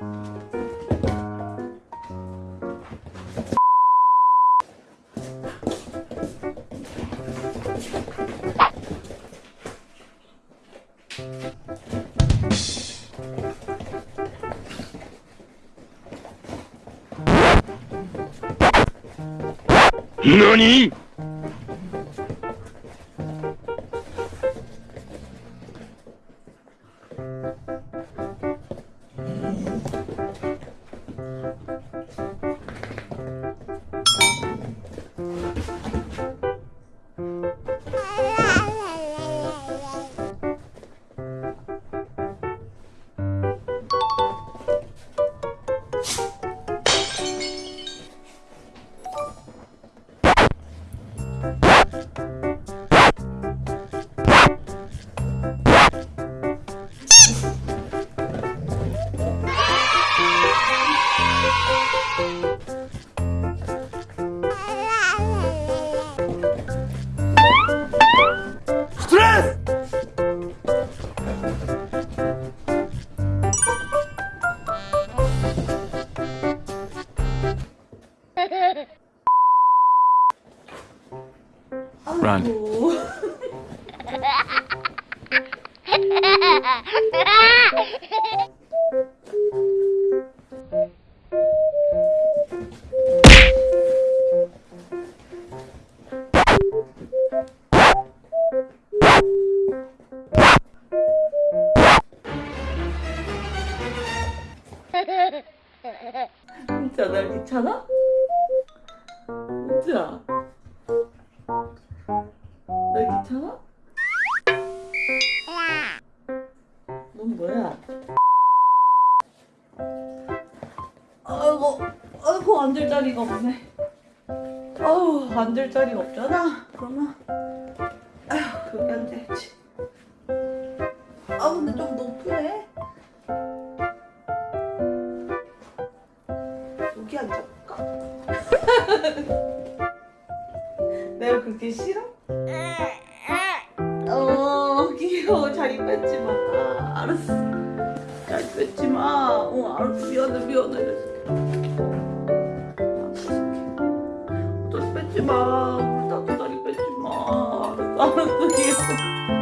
何？Run. 진짜 날 귀찮 아? 진짜 날 귀찮아? 넌 뭐야? 아이고 아이고 앉을 자리가 없네 아우 앉을 자리가 없잖아 그러면 아휴 여기 앉아야지 여기 앉아볼까? 내가 그렇게 싫어? 어 귀여워. 자리 뺏지 마. 아, 알았어. 자리 뺏지 마어 알았어. 미안해 미안해. 자리 뺏지 마. 나도 자리 뺏지 마. 알았어 미안해